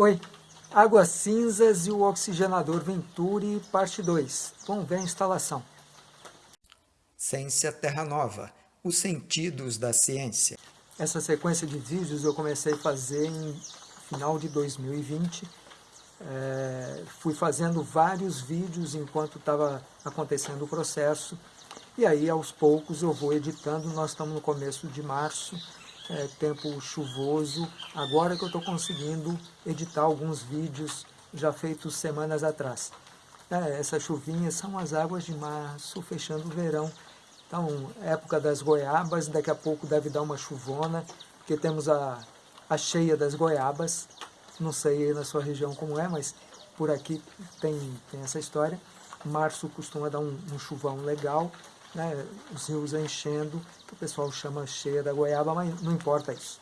Oi, Águas Cinzas e o Oxigenador Venturi, parte 2. Vamos ver a instalação. Ciência Terra Nova, os sentidos da ciência. Essa sequência de vídeos eu comecei a fazer em final de 2020. É, fui fazendo vários vídeos enquanto estava acontecendo o processo. E aí, aos poucos, eu vou editando. Nós estamos no começo de março é, tempo chuvoso, agora que eu estou conseguindo editar alguns vídeos já feitos semanas atrás. É, essas chuvinhas são as águas de março, fechando o verão. Então, época das goiabas, daqui a pouco deve dar uma chuvona, porque temos a, a cheia das goiabas. Não sei na sua região como é, mas por aqui tem, tem essa história. Março costuma dar um, um chuvão legal, né, os rios enchendo, que o pessoal chama cheia da goiaba, mas não importa isso.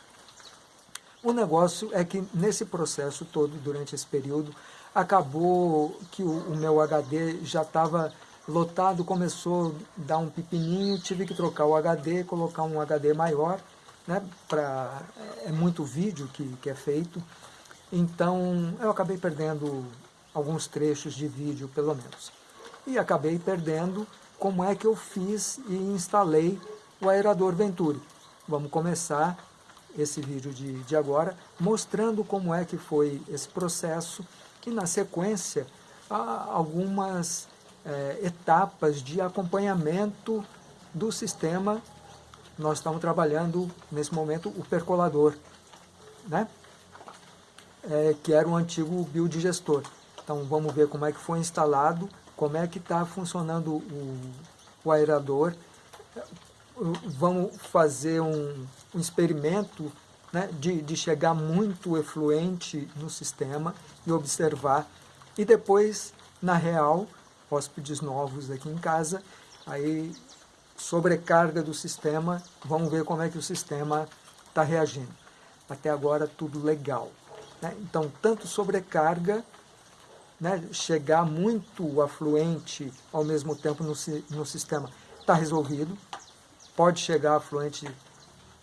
O negócio é que nesse processo todo, durante esse período, acabou que o, o meu HD já estava lotado, começou a dar um pepininho, tive que trocar o HD, colocar um HD maior, né, pra, é muito vídeo que, que é feito, então eu acabei perdendo alguns trechos de vídeo, pelo menos. E acabei perdendo como é que eu fiz e instalei o aerador Venturi. Vamos começar esse vídeo de, de agora mostrando como é que foi esse processo e na sequência algumas é, etapas de acompanhamento do sistema. Nós estamos trabalhando nesse momento o percolador, né? É, que era o antigo biodigestor. Então vamos ver como é que foi instalado como é que está funcionando o, o, aerador. Vamos fazer um, um experimento né, de, de chegar muito efluente no sistema e observar. E depois, na real, hóspedes novos aqui em casa, aí sobrecarga do sistema, vamos ver como é que o sistema está reagindo. Até agora tudo legal. Né? Então, tanto sobrecarga né, chegar muito afluente ao mesmo tempo no, no sistema está resolvido. Pode chegar afluente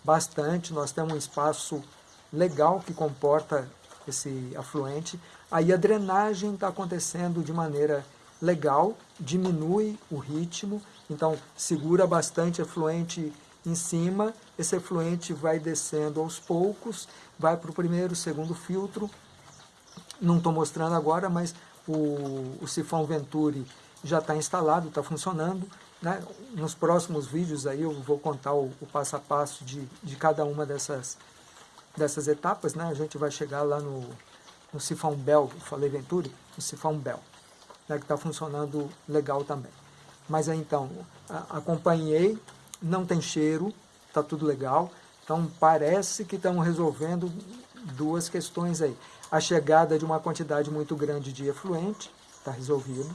bastante, nós temos um espaço legal que comporta esse afluente. Aí a drenagem está acontecendo de maneira legal, diminui o ritmo, então segura bastante afluente em cima, esse efluente vai descendo aos poucos, vai para o primeiro, segundo filtro, não estou mostrando agora, mas o, o sifão Venturi já está instalado, está funcionando. Né? Nos próximos vídeos aí eu vou contar o, o, passo a passo de, de cada uma dessas, dessas etapas. Né? A gente vai chegar lá no, no sifão Bell, falei Venturi, no sifão Bell, né? que está funcionando legal também. Mas aí, então, acompanhei, não tem cheiro, está tudo legal. Então parece que estão resolvendo duas questões aí. A chegada de uma quantidade muito grande de efluente, está resolvido.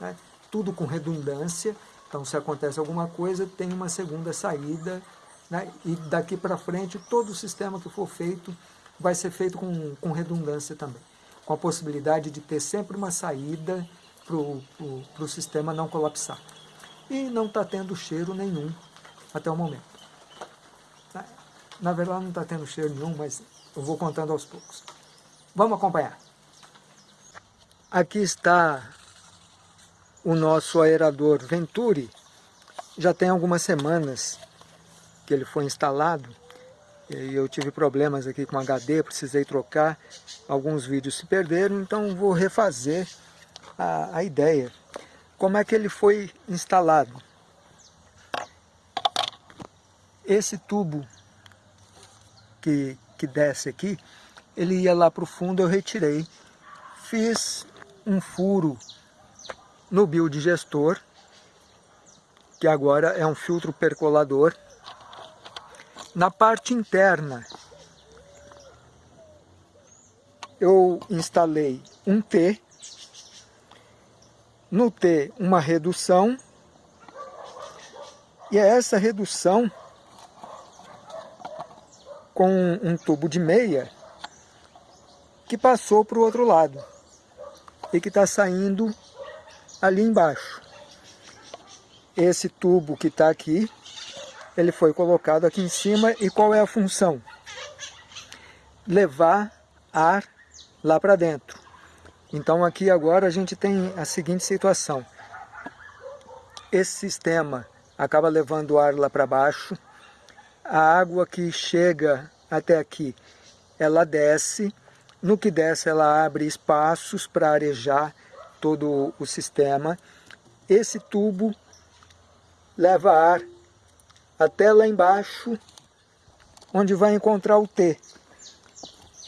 Né? Tudo com redundância, então se acontece alguma coisa, tem uma segunda saída. Né? E daqui para frente, todo o sistema que for feito vai ser feito com, com redundância também. Com a possibilidade de ter sempre uma saída para o sistema não colapsar. E não está tendo cheiro nenhum até o momento. Na verdade não está tendo cheiro nenhum, mas eu vou contando aos poucos. Vamos acompanhar. Aqui está o nosso aerador Venturi. Já tem algumas semanas que ele foi instalado. E eu tive problemas aqui com HD, precisei trocar. Alguns vídeos se perderam, então vou refazer a, a ideia. Como é que ele foi instalado? Esse tubo que, que desce aqui, ele ia lá para o fundo, eu retirei. Fiz um furo no biodigestor, que agora é um filtro percolador. Na parte interna, eu instalei um T, no T uma redução, e é essa redução com um tubo de meia que passou para o outro lado e que está saindo ali embaixo. Esse tubo que está aqui, ele foi colocado aqui em cima e qual é a função? Levar ar lá para dentro. Então aqui agora a gente tem a seguinte situação. Esse sistema acaba levando o ar lá para baixo, a água que chega até aqui, ela desce, no que desce ela abre espaços para arejar todo o sistema. Esse tubo leva ar até lá embaixo, onde vai encontrar o T.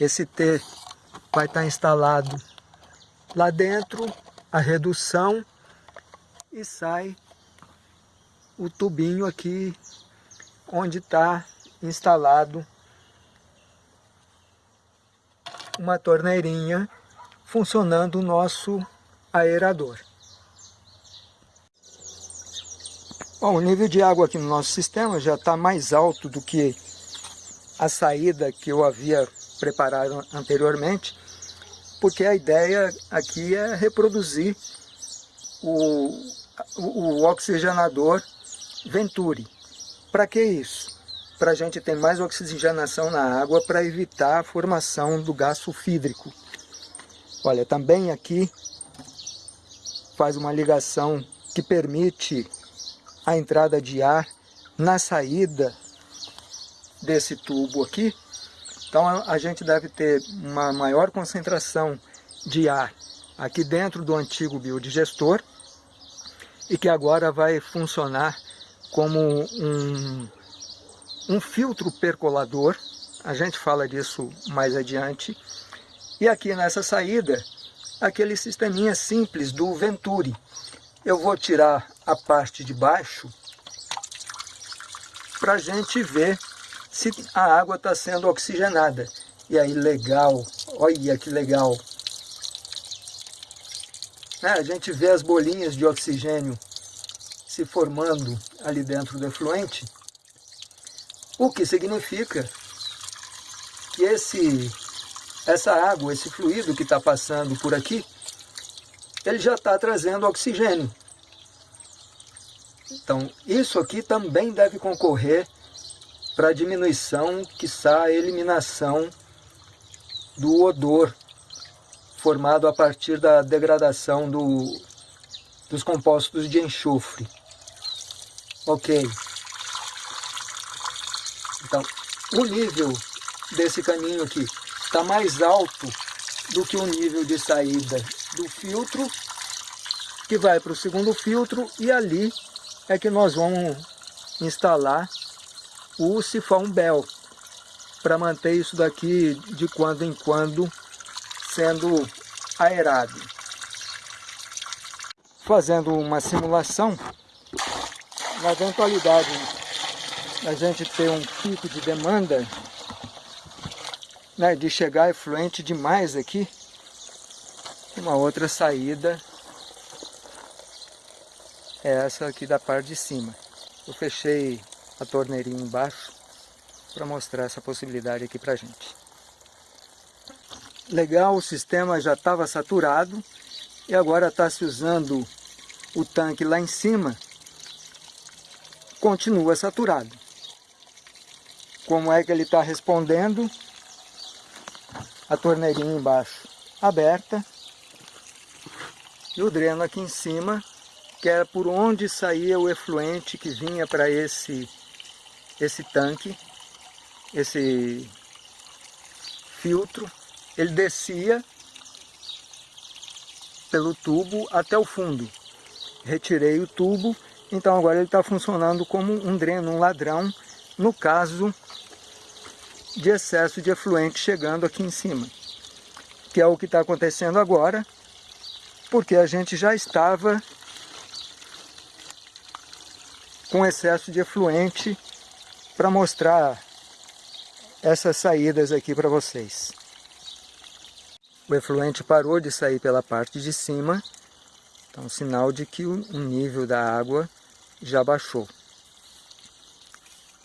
Esse T vai estar instalado lá dentro, a redução, e sai o tubinho aqui onde está instalado uma torneirinha funcionando o nosso aerador. Bom, o nível de água aqui no nosso sistema já está mais alto do que a saída que eu havia preparado anteriormente, porque a ideia aqui é reproduzir o, o, o oxigenador Venturi. Para que isso? Para a gente ter mais oxigenação na água para evitar a formação do gás sulfídrico. Olha, também aqui faz uma ligação que permite a entrada de ar na saída desse tubo aqui. Então a gente deve ter uma maior concentração de ar aqui dentro do antigo biodigestor e que agora vai funcionar como um, um filtro percolador, a gente fala disso mais adiante, e aqui nessa saída, aquele sisteminha simples do Venturi. Eu vou tirar a parte de baixo para a gente ver se a água está sendo oxigenada. E aí, legal, olha que legal. É, a gente vê as bolinhas de oxigênio se formando ali dentro do efluente, o que significa que esse, essa água, esse fluido que está passando por aqui, ele já está trazendo oxigênio. Então, isso aqui também deve concorrer para a diminuição, quiçá a eliminação do odor formado a partir da degradação do, dos compostos de enxofre. Ok. Então, o nível desse caminho aqui está mais alto do que o nível de saída do filtro, que vai para o segundo filtro, e ali é que nós vamos instalar o sifão Bell, para manter isso daqui de quando em quando sendo aerado. Fazendo uma simulação, na eventualidade a gente ter um pico de demanda, né, de chegar efluente demais aqui, uma outra saída é essa aqui da parte de cima. Eu fechei a torneirinha embaixo para mostrar essa possibilidade aqui para gente. Legal, o sistema já estava saturado e agora está se usando o tanque lá em cima continua saturado. Como é que ele está respondendo? A torneirinha embaixo aberta e o dreno aqui em cima, que era por onde saía o efluente que vinha para esse, esse tanque, esse filtro. Ele descia pelo tubo até o fundo. Retirei o tubo então agora ele está funcionando como um dreno, um ladrão, no caso de excesso de efluente chegando aqui em cima. Que é o que está acontecendo agora, porque a gente já estava com excesso de efluente para mostrar essas saídas aqui para vocês. O efluente parou de sair pela parte de cima, então sinal de que o nível da água já baixou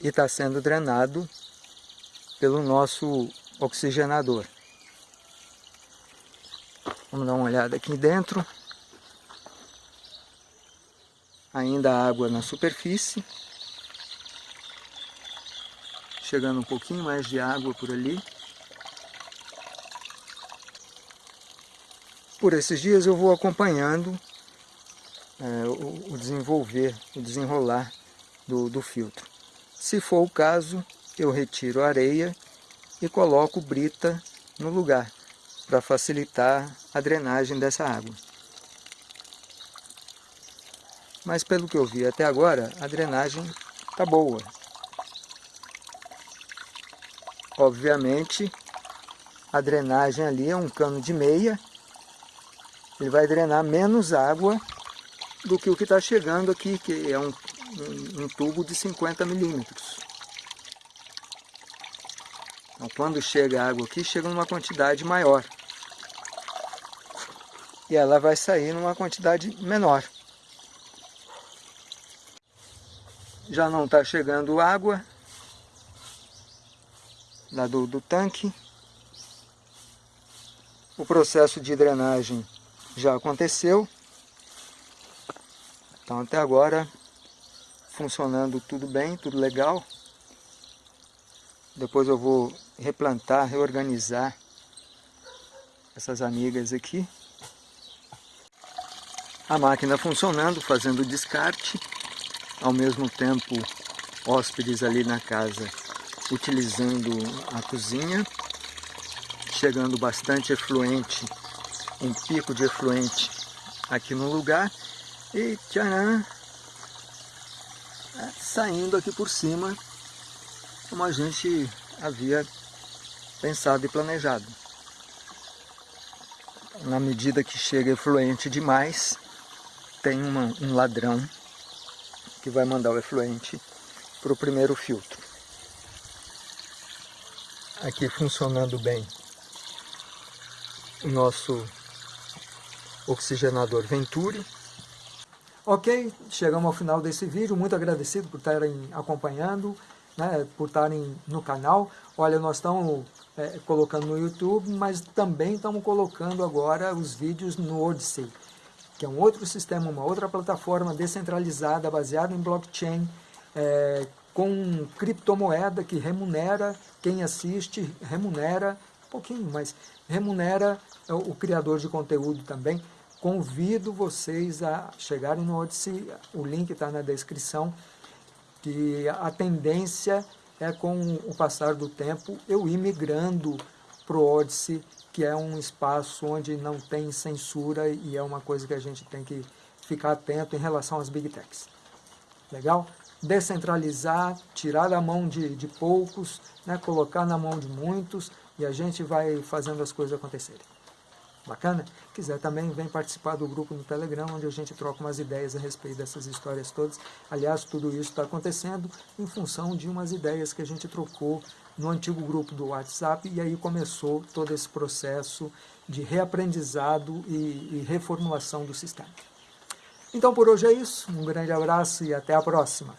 e está sendo drenado pelo nosso oxigenador. Vamos dar uma olhada aqui dentro. Ainda água na superfície. Chegando um pouquinho mais de água por ali. por esses dias eu vou acompanhando é, o, desenvolver, o desenrolar do, do filtro. Se for o caso, eu retiro a areia e coloco brita no lugar, para facilitar a drenagem dessa água. Mas pelo que eu vi até agora, a drenagem está boa. Obviamente, a drenagem ali é um cano de meia, ele vai drenar menos água do que o que está chegando aqui, que é um, um, um tubo de 50 milímetros. Então, quando chega a água aqui, chega numa quantidade maior. E ela vai sair numa quantidade menor. Já não está chegando água lá do, do tanque. O processo de drenagem já aconteceu. Então até agora funcionando tudo bem, tudo legal. Depois eu vou replantar, reorganizar essas amigas aqui. A máquina funcionando, fazendo descarte, ao mesmo tempo hóspedes ali na casa utilizando a cozinha, chegando bastante efluente um pico de efluente aqui no lugar e tcharam, é, saindo aqui por cima como a gente havia pensado e planejado. Na medida que chega efluente demais, tem uma, um ladrão que vai mandar o efluente para o primeiro filtro. Aqui funcionando bem o nosso oxigenador Venturi. Ok, chegamos ao final desse vídeo, muito agradecido por estarem acompanhando, né, por estarem no canal. Olha, nós estamos é, colocando no YouTube, mas também estamos colocando agora os vídeos no Odyssey, que é um outro sistema, uma outra plataforma descentralizada, baseada em blockchain, é, com criptomoeda que remunera quem assiste, remunera, um pouquinho, mas remunera o criador de conteúdo também. Convido vocês a chegarem no Odyssey, o link está na descrição, que a tendência é com o passar do tempo eu ir migrando para o Odyssey, que é um espaço onde não tem censura e é uma coisa que a gente tem que ficar atento em relação às Big Techs. Legal? Descentralizar, tirar da mão de, de poucos, né, colocar na mão de muitos e a gente vai fazendo as coisas acontecerem. Bacana? Quiser também, vem participar do grupo no Telegram, onde a gente troca umas ideias a respeito dessas histórias todas. Aliás, tudo isso está acontecendo em função de umas ideias que a gente trocou no antigo grupo do WhatsApp, e aí começou todo esse processo de reaprendizado e, e reformulação do sistema. Então por hoje é isso, um grande abraço e até a próxima.